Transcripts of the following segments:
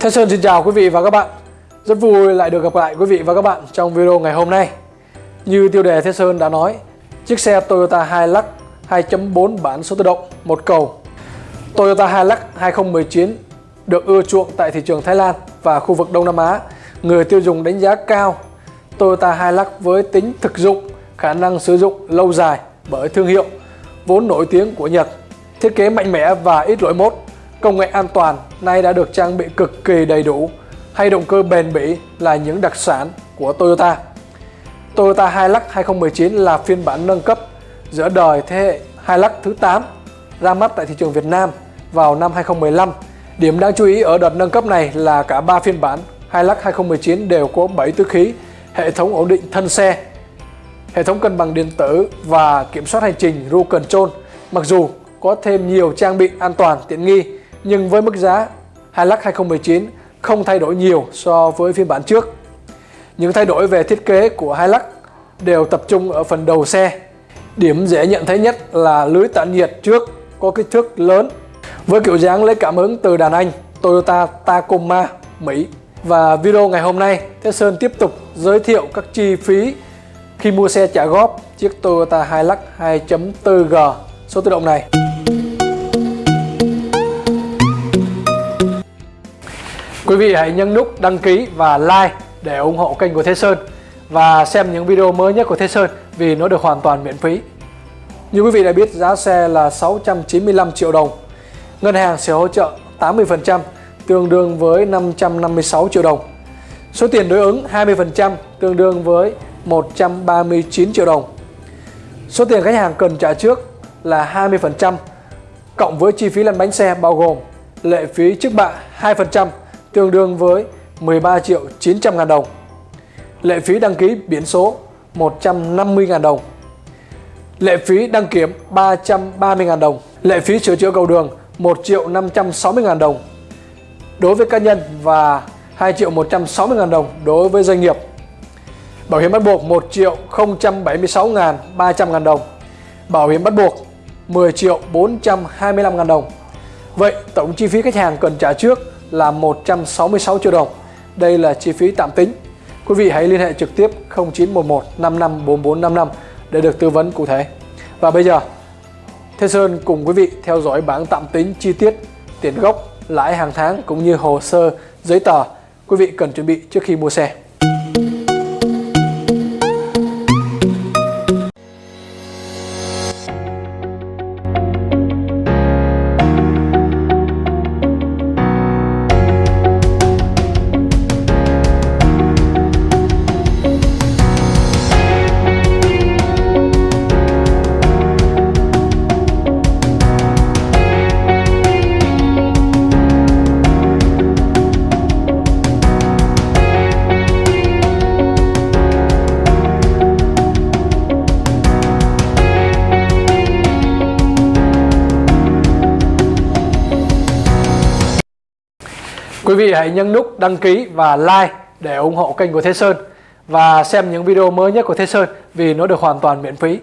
Thế Sơn xin chào quý vị và các bạn. Rất vui lại được gặp lại quý vị và các bạn trong video ngày hôm nay. Như tiêu đề Thế Sơn đã nói Chiếc xe Toyota Hilux 2.4 bản số tự động một cầu. Toyota Hilux 2019 được ưa chuộng tại thị trường Thái Lan và khu vực Đông Nam Á. Người tiêu dùng đánh giá cao Toyota Hilux với tính thực dụng, khả năng sử dụng lâu dài bởi thương hiệu vốn nổi tiếng của Nhật. Thiết kế mạnh mẽ và ít lỗi mốt. Công nghệ an toàn nay đã được trang bị cực kỳ đầy đủ, hay động cơ bền bỉ là những đặc sản của Toyota. Toyota Hilux 2019 là phiên bản nâng cấp giữa đời thế hệ Hilux thứ 8 ra mắt tại thị trường Việt Nam vào năm 2015. Điểm đáng chú ý ở đợt nâng cấp này là cả 3 phiên bản Hilux 2019 đều có 7 túi khí, hệ thống ổn định thân xe, hệ thống cân bằng điện tử và kiểm soát hành trình Cruise Control. Mặc dù có thêm nhiều trang bị an toàn tiện nghi nhưng với mức giá Hilux 2019 không thay đổi nhiều so với phiên bản trước. Những thay đổi về thiết kế của Hilux đều tập trung ở phần đầu xe. Điểm dễ nhận thấy nhất là lưới tản nhiệt trước có kích thước lớn với kiểu dáng lấy cảm hứng từ đàn anh Toyota Tacoma Mỹ. Và video ngày hôm nay, Thế Sơn tiếp tục giới thiệu các chi phí khi mua xe trả góp chiếc Toyota Hilux 2.4G số tự động này. Quý vị hãy nhấn nút đăng ký và like để ủng hộ kênh của Thế Sơn và xem những video mới nhất của Thế Sơn vì nó được hoàn toàn miễn phí. Như quý vị đã biết, giá xe là 695 triệu đồng. Ngân hàng sẽ hỗ trợ 80% tương đương với 556 triệu đồng. Số tiền đối ứng 20% tương đương với 139 triệu đồng. Số tiền khách hàng cần trả trước là 20% cộng với chi phí lăn bánh xe bao gồm lệ phí trước bạ 2% tương đương với 13 triệu 900 ngàn đồng. Lệ phí đăng ký biển số 150 ngàn đồng. Lệ phí đăng kiểm 330 ngàn đồng. Lệ phí sửa chữa cầu đường 1 triệu 560 ngàn đồng đối với cá nhân và 2 triệu 160 ngàn đồng đối với doanh nghiệp. Bảo hiểm bắt buộc 1 triệu 076 ngàn 300 ngàn đồng. Bảo hiểm bắt buộc 10 triệu 425 ngàn đồng. Vậy tổng chi phí khách hàng cần trả trước là 166 triệu đồng. Đây là chi phí tạm tính. Quý vị hãy liên hệ trực tiếp 0911 554455 để được tư vấn cụ thể. Và bây giờ, Thế Sơn cùng quý vị theo dõi bảng tạm tính chi tiết tiền gốc, lãi hàng tháng cũng như hồ sơ, giấy tờ quý vị cần chuẩn bị trước khi mua xe. Vị hãy nhấn nút đăng ký và like để ủng hộ kênh của Thế Sơn và xem những video mới nhất của Thế Sơn vì nó được hoàn toàn miễn phí.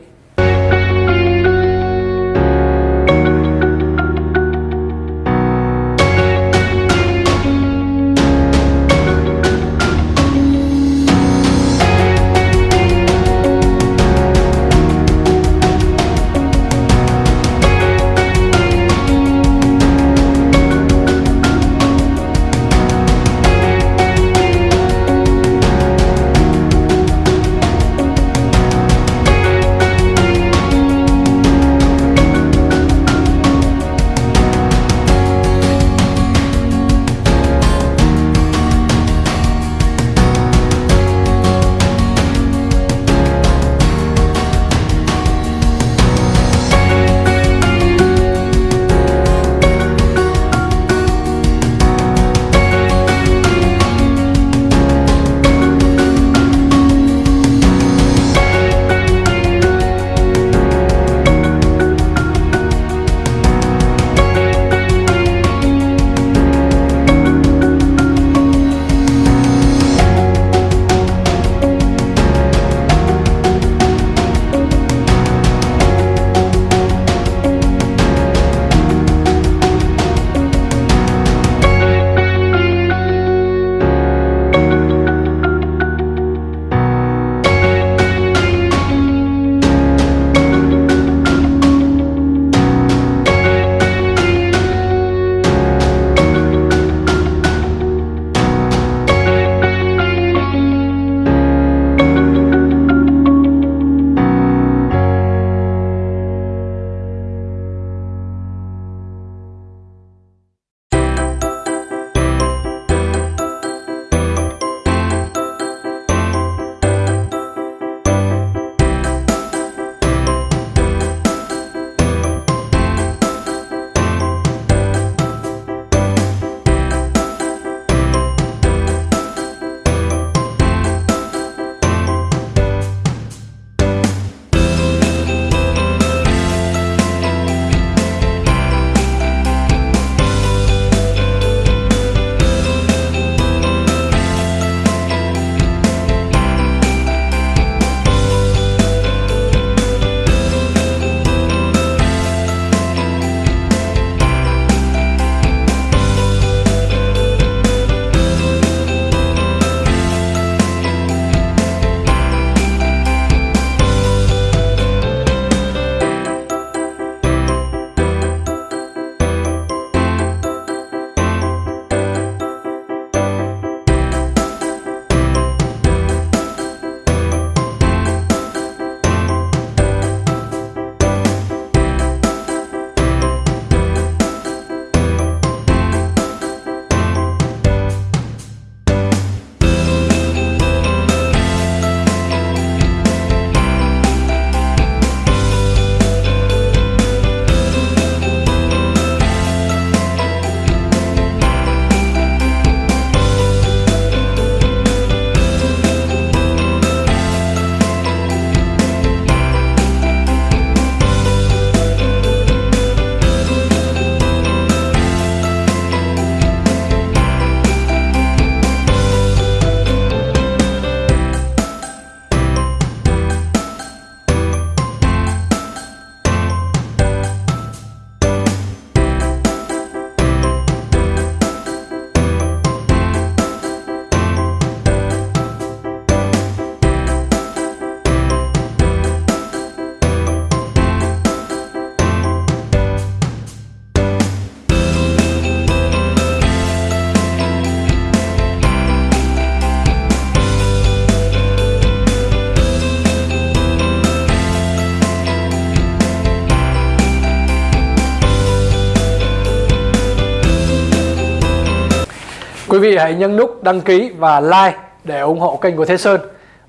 Vị hãy nhấn nút đăng ký và like để ủng hộ kênh của Thế Sơn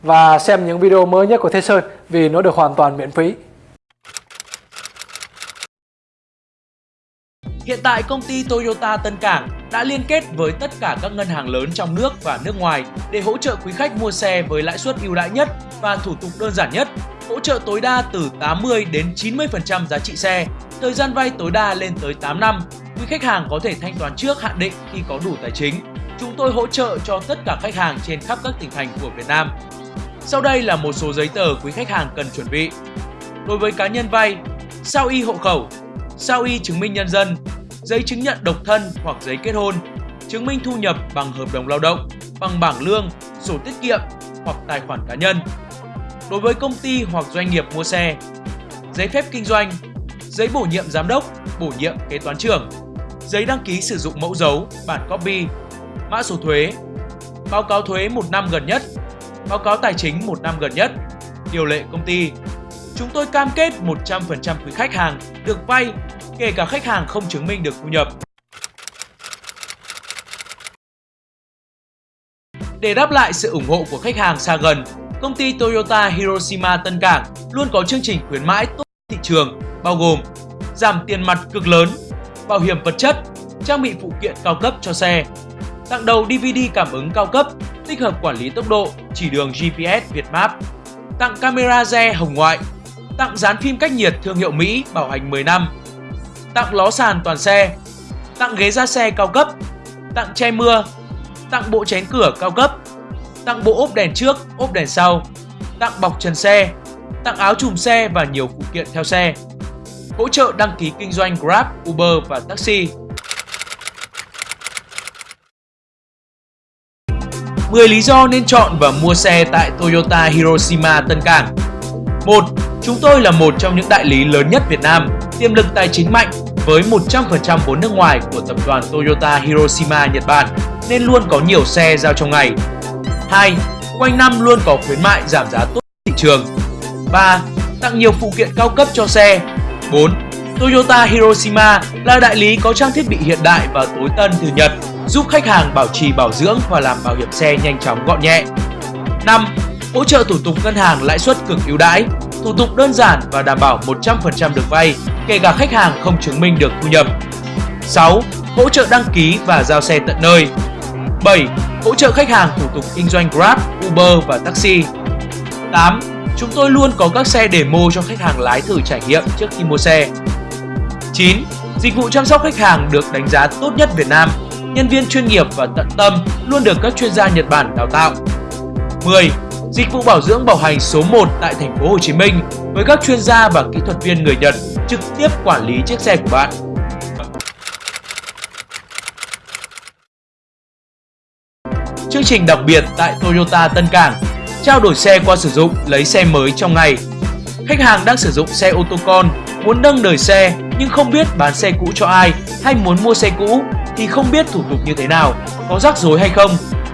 và xem những video mới nhất của Thế Sơn vì nó được hoàn toàn miễn phí. Hiện tại công ty Toyota Tân Cảng đã liên kết với tất cả các ngân hàng lớn trong nước và nước ngoài để hỗ trợ quý khách mua xe với lãi suất ưu đãi nhất và thủ tục đơn giản nhất, hỗ trợ tối đa từ 80 đến 90% giá trị xe, thời gian vay tối đa lên tới 8 năm. Quý khách hàng có thể thanh toán trước hạn định khi có đủ tài chính. Chúng tôi hỗ trợ cho tất cả khách hàng trên khắp các tỉnh thành của Việt Nam. Sau đây là một số giấy tờ quý khách hàng cần chuẩn bị. Đối với cá nhân vay, sao y hộ khẩu, sao y chứng minh nhân dân, giấy chứng nhận độc thân hoặc giấy kết hôn, chứng minh thu nhập bằng hợp đồng lao động, bằng bảng lương, sổ tiết kiệm hoặc tài khoản cá nhân. Đối với công ty hoặc doanh nghiệp mua xe, giấy phép kinh doanh, giấy bổ nhiệm giám đốc, bổ nhiệm kế toán trưởng, giấy đăng ký sử dụng mẫu dấu, bản copy, mã số thuế, báo cáo thuế một năm gần nhất, báo cáo tài chính một năm gần nhất, điều lệ công ty. Chúng tôi cam kết 100% quý khách hàng được vay kể cả khách hàng không chứng minh được thu nhập. Để đáp lại sự ủng hộ của khách hàng xa gần, công ty Toyota Hiroshima Tân Cảng luôn có chương trình khuyến mãi tốt thị trường bao gồm giảm tiền mặt cực lớn, bảo hiểm vật chất, trang bị phụ kiện cao cấp cho xe, tặng đầu DVD cảm ứng cao cấp, tích hợp quản lý tốc độ, chỉ đường GPS Việt Map, tặng camera re hồng ngoại, tặng dán phim cách nhiệt thương hiệu Mỹ bảo hành 10 năm, tặng ló sàn toàn xe, tặng ghế da xe cao cấp, tặng che mưa, tặng bộ chén cửa cao cấp, tặng bộ ốp đèn trước, ốp đèn sau, tặng bọc trần xe, tặng áo chùm xe và nhiều phụ kiện theo xe. Hỗ trợ đăng ký kinh doanh Grab, Uber và taxi. 10 lý do nên chọn và mua xe tại Toyota Hiroshima Tân Cảng 1. Chúng tôi là một trong những đại lý lớn nhất Việt Nam, tiềm lực tài chính mạnh với 100% vốn nước ngoài của tập đoàn Toyota Hiroshima Nhật Bản nên luôn có nhiều xe giao trong ngày. 2. Quanh năm luôn có khuyến mại giảm giá tốt thị trường. 3. Tặng nhiều phụ kiện cao cấp cho xe. 4. Toyota Hiroshima là đại lý có trang thiết bị hiện đại và tối tân từ Nhật, giúp khách hàng bảo trì bảo dưỡng và làm bảo hiểm xe nhanh chóng gọn nhẹ. 5. Hỗ trợ thủ tục ngân hàng lãi suất cực ưu đãi, thủ tục đơn giản và đảm bảo 100% được vay, kể cả khách hàng không chứng minh được thu nhập. 6. Hỗ trợ đăng ký và giao xe tận nơi. 7. Hỗ trợ khách hàng thủ tục kinh doanh Grab, Uber và taxi. 8. Chúng tôi luôn có các xe demo cho khách hàng lái thử trải nghiệm trước khi mua xe. 9. Dịch vụ chăm sóc khách hàng được đánh giá tốt nhất Việt Nam. Nhân viên chuyên nghiệp và tận tâm luôn được các chuyên gia Nhật Bản đào tạo. 10. Dịch vụ bảo dưỡng bảo hành số 1 tại thành phố Hồ Chí Minh với các chuyên gia và kỹ thuật viên người Nhật trực tiếp quản lý chiếc xe của bạn. Chương trình đặc biệt tại Toyota Tân Cảng Trao đổi xe qua sử dụng lấy xe mới trong ngày Khách hàng đang sử dụng xe ô tô con, muốn nâng đời xe nhưng không biết bán xe cũ cho ai hay muốn mua xe cũ thì không biết thủ tục như thế nào, có rắc rối hay không.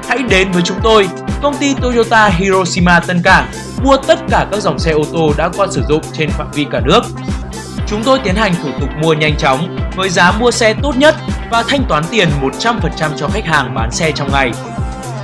Hãy đến với chúng tôi, công ty Toyota Hiroshima Tân Cảng mua tất cả các dòng xe ô tô đã qua sử dụng trên phạm vi cả nước. Chúng tôi tiến hành thủ tục mua nhanh chóng với giá mua xe tốt nhất và thanh toán tiền 100% cho khách hàng bán xe trong ngày.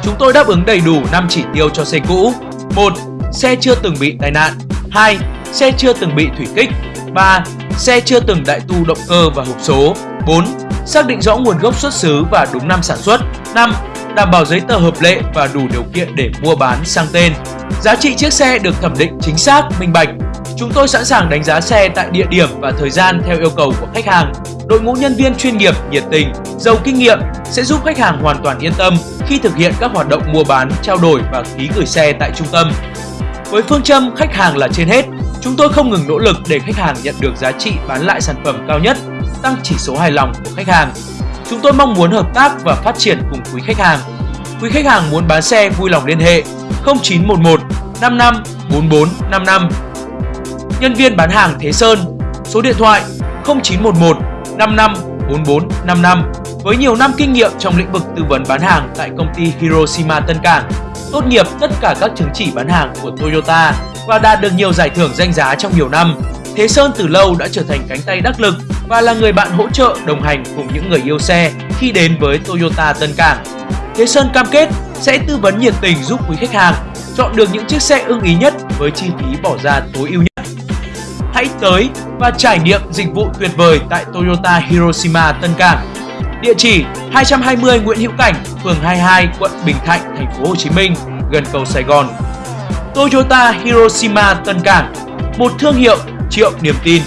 Chúng tôi đáp ứng đầy đủ 5 chỉ tiêu cho xe cũ. 1. Xe chưa từng bị tai nạn. 2. Xe chưa từng bị thủy kích. 3. Xe chưa từng đại tu động cơ và hộp số. 4. Xác định rõ nguồn gốc xuất xứ và đúng năm sản xuất. 5. Đảm bảo giấy tờ hợp lệ và đủ điều kiện để mua bán sang tên. Giá trị chiếc xe được thẩm định chính xác, minh bạch. Chúng tôi sẵn sàng đánh giá xe tại địa điểm và thời gian theo yêu cầu của khách hàng. Đội ngũ nhân viên chuyên nghiệp, nhiệt tình, giàu kinh nghiệm sẽ giúp khách hàng hoàn toàn yên tâm khi thực hiện các hoạt động mua bán, trao đổi và ký gửi xe tại trung tâm. Với phương châm khách hàng là trên hết, chúng tôi không ngừng nỗ lực để khách hàng nhận được giá trị bán lại sản phẩm cao nhất, tăng chỉ số hài lòng của khách hàng. Chúng tôi mong muốn hợp tác và phát triển cùng quý khách hàng. Quý khách hàng muốn bán xe vui lòng liên hệ 0911 55 44 55. Nhân viên bán hàng Thế Sơn, số điện thoại 0911 55 44 55 với nhiều năm kinh nghiệm trong lĩnh vực tư vấn bán hàng tại công ty Hiroshima Tân Cảng, tốt nghiệp tất cả các chứng chỉ bán hàng của Toyota và đạt được nhiều giải thưởng danh giá trong nhiều năm. Thế Sơn từ lâu đã trở thành cánh tay đắc lực và là người bạn hỗ trợ đồng hành cùng những người yêu xe khi đến với Toyota Tân Cảng. Thế Sơn cam kết sẽ tư vấn nhiệt tình giúp quý khách hàng chọn được những chiếc xe ưng ý nhất với chi phí bỏ ra tối ưu nhất. Hãy tới và trải nghiệm dịch vụ tuyệt vời tại Toyota Hiroshima Tân Cảng. Địa chỉ 220 Nguyễn Hữu Cảnh, phường 22, quận Bình Thạnh, thành phố Hồ Chí Minh, gần cầu Sài Gòn. Toyota Hiroshima Tân Cảng, một thương hiệu triệu niềm tin.